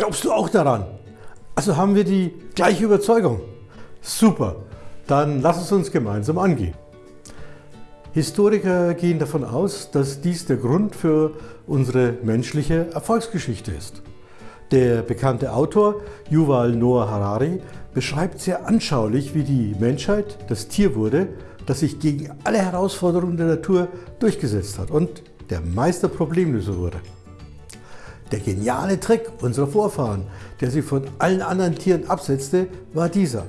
Glaubst du auch daran? Also haben wir die gleiche Überzeugung. Super, dann lass es uns gemeinsam angehen. Historiker gehen davon aus, dass dies der Grund für unsere menschliche Erfolgsgeschichte ist. Der bekannte Autor Yuval Noah Harari beschreibt sehr anschaulich, wie die Menschheit das Tier wurde, das sich gegen alle Herausforderungen der Natur durchgesetzt hat und der Meister Problemlöser wurde. Der geniale Trick unserer Vorfahren, der sie von allen anderen Tieren absetzte, war dieser.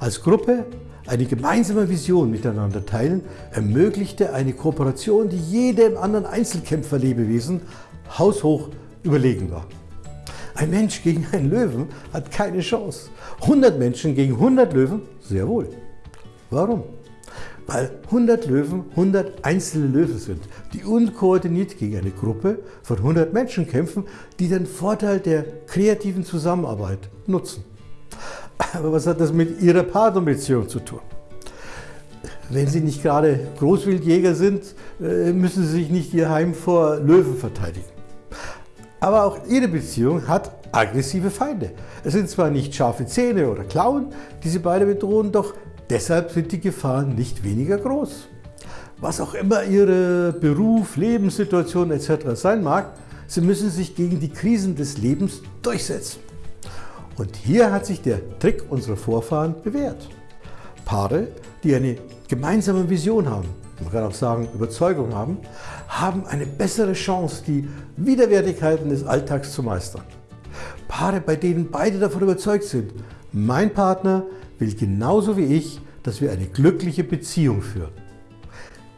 Als Gruppe eine gemeinsame Vision miteinander teilen, ermöglichte eine Kooperation, die jedem anderen Einzelkämpferlebewesen haushoch überlegen war. Ein Mensch gegen einen Löwen hat keine Chance. 100 Menschen gegen 100 Löwen sehr wohl. Warum? Weil 100 Löwen 100 einzelne Löwen sind, die unkoordiniert gegen eine Gruppe von 100 Menschen kämpfen, die den Vorteil der kreativen Zusammenarbeit nutzen. Aber was hat das mit Ihrer Partnerbeziehung zu tun? Wenn Sie nicht gerade Großwildjäger sind, äh, müssen Sie sich nicht Ihr Heim vor Löwen verteidigen. Aber auch Ihre Beziehung hat aggressive Feinde. Es sind zwar nicht scharfe Zähne oder Klauen, die Sie beide bedrohen, doch deshalb sind die Gefahren nicht weniger groß. Was auch immer Ihre Beruf, Lebenssituation etc. sein mag, Sie müssen sich gegen die Krisen des Lebens durchsetzen. Und hier hat sich der Trick unserer Vorfahren bewährt. Paare, die eine gemeinsame Vision haben, man kann auch sagen Überzeugung haben, haben eine bessere Chance, die Widerwärtigkeiten des Alltags zu meistern. Paare, bei denen beide davon überzeugt sind, mein Partner will genauso wie ich, dass wir eine glückliche Beziehung führen.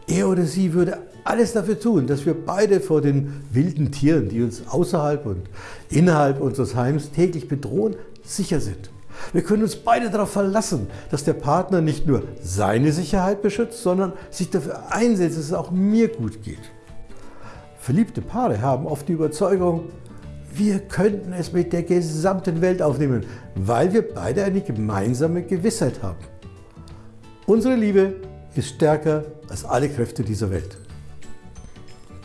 Er oder sie würde alles dafür tun, dass wir beide vor den wilden Tieren, die uns außerhalb und innerhalb unseres Heims täglich bedrohen, sicher sind. Wir können uns beide darauf verlassen, dass der Partner nicht nur seine Sicherheit beschützt, sondern sich dafür einsetzt, dass es auch mir gut geht. Verliebte Paare haben oft die Überzeugung, wir könnten es mit der gesamten Welt aufnehmen, weil wir beide eine gemeinsame Gewissheit haben. Unsere Liebe ist stärker als alle Kräfte dieser Welt.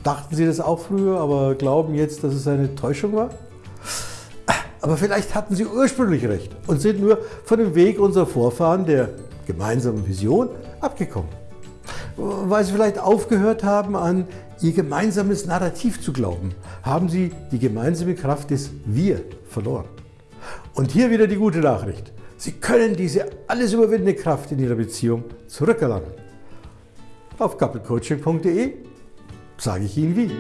Dachten Sie das auch früher, aber glauben jetzt, dass es eine Täuschung war? Aber vielleicht hatten Sie ursprünglich recht und sind nur von dem Weg unserer Vorfahren, der gemeinsamen Vision, abgekommen. Weil Sie vielleicht aufgehört haben, an Ihr gemeinsames Narrativ zu glauben, haben Sie die gemeinsame Kraft des Wir verloren. Und hier wieder die gute Nachricht. Sie können diese alles überwindende Kraft in Ihrer Beziehung zurückerlangen. Auf couplecoaching.de sage ich Ihnen wie.